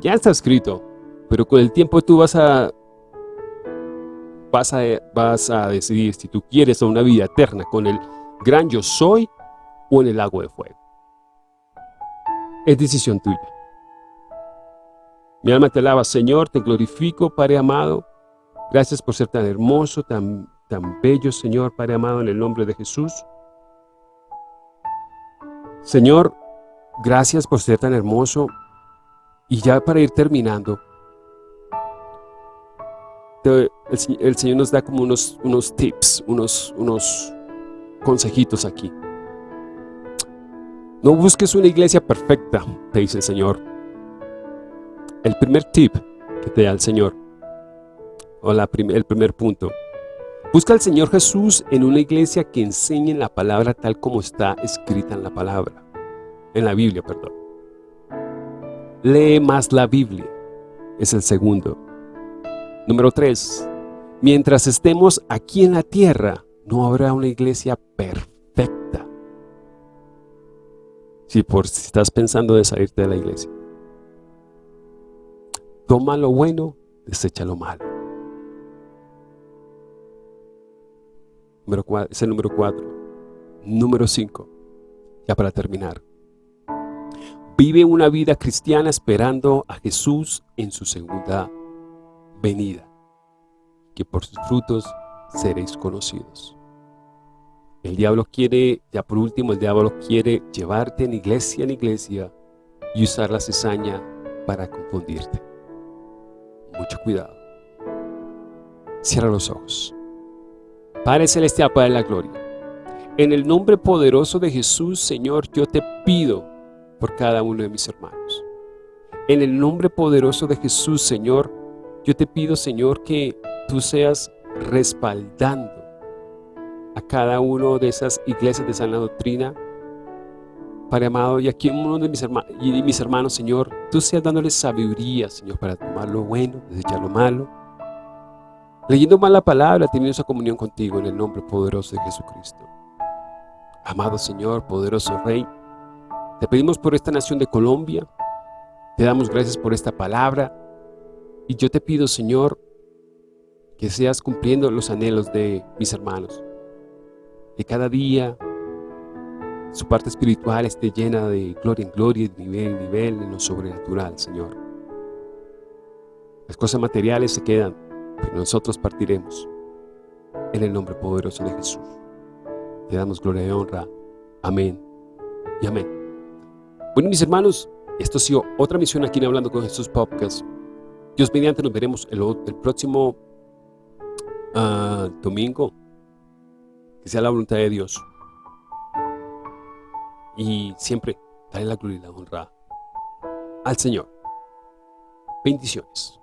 Ya está escrito, pero con el tiempo tú vas a, vas a, vas a decidir si tú quieres una vida eterna con el gran yo soy o en el lago de fuego. Es decisión tuya. Mi alma te alaba, Señor, te glorifico, Padre amado. Gracias por ser tan hermoso, tan, tan bello, Señor, Padre amado, en el nombre de Jesús. Señor, gracias por ser tan hermoso. Y ya para ir terminando, el, Señor nos da como unos, unos tips, unos, unos consejitos aquí. No busques una iglesia perfecta, te dice el Señor. El primer tip que te da el Señor, o la el primer punto, busca al Señor Jesús en una iglesia que enseñe la palabra tal como está escrita en la palabra, en la Biblia, perdón. Lee más la Biblia, es el segundo. Número tres, mientras estemos aquí en la tierra, no habrá una iglesia perfecta. Si por si estás pensando de salirte de la iglesia. Toma lo bueno, desecha lo malo. Número es el número cuatro. Número cinco, ya para terminar. Vive una vida cristiana esperando a Jesús en su segunda venida, que por sus frutos seréis conocidos. El diablo quiere, ya por último, el diablo quiere llevarte en iglesia en iglesia y usar la cizaña para confundirte. Mucho cuidado. Cierra los ojos. Padre Celestial, Padre de la Gloria, en el nombre poderoso de Jesús, Señor, yo te pido por cada uno de mis hermanos. En el nombre poderoso de Jesús, Señor, yo te pido, Señor, que tú seas respaldando a cada uno de esas iglesias de sana doctrina. Padre amado, y aquí uno de mis, hermanos, y mis hermanos, Señor, tú seas dándoles sabiduría, Señor, para tomar lo bueno, desechar lo malo. Leyendo más la palabra, teniendo esa comunión contigo en el nombre poderoso de Jesucristo. Amado Señor, poderoso Rey, te pedimos por esta nación de Colombia, te damos gracias por esta palabra, y yo te pido, Señor, que seas cumpliendo los anhelos de mis hermanos que cada día su parte espiritual esté llena de gloria en gloria, de nivel en nivel, en lo sobrenatural, Señor. Las cosas materiales se quedan, pero nosotros partiremos. En el nombre poderoso de Jesús. Te damos gloria y honra. Amén y amén. Bueno, mis hermanos, esto ha sido otra misión aquí en Hablando con Jesús Podcast. Dios mediante nos veremos el, próximo ah, domingo que sea la voluntad de Dios. Y siempre dale la gloria y la honra al Señor. Bendiciones.